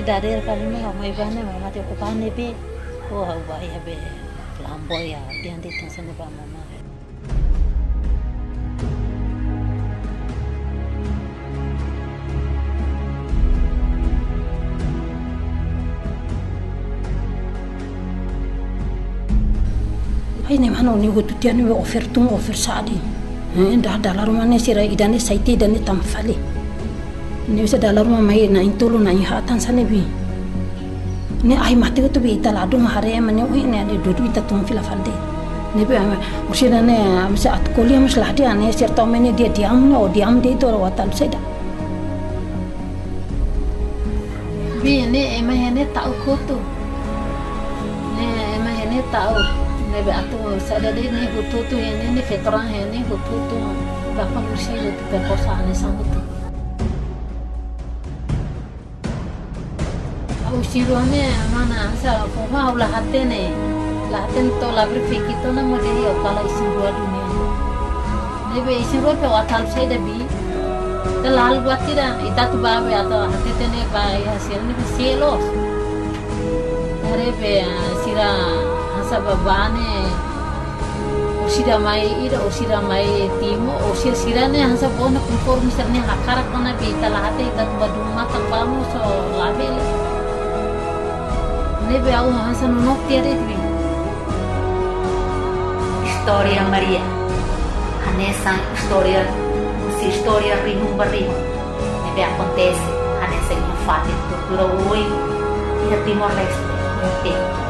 Pidarir kali ni mai bane mama te ko bane be ko ba ya be flamboya pian di tan ba mama ai ne mano ni go tutia ni offer tung offer sadi dah dalar mana sira idane saiti idane tamfali ni bisa dalar ma mai na intolo na ihatan sane bi. Ni ai mati tu bi ita ladu mahare mane ui ne ade dudu ita tung fila falde ni bi ama usira ne amsa at koli amas lahdi ane sir to mene dia diam no diam de to watal seda bi ne ema hene tau koto ne ema hene tau nebe atu sada de ne hutu tu hene ne fetran hene hutu tu berapa kursi itu perkosa ane sangutu usiru ane mana sa poha ula hate ne la hate to la berfiki to na mode yo kala isiru dunia nebe isiru pe watal sai da bi da lal buatira ita tu babe atau hate tene ba hasil ni selos Hari be sira hasa babane usira mai ira usira mai timo usira sirane hasa bona conforme sarne hakara kona be talahate ita pamu so labele Bealdo Hassan unos tieres bien. Historia María. Hanesan historia, si historia rimo un barrimo. Nebe acontece, Hanesan infate, é tortura uruguay, e a Timor Leste, no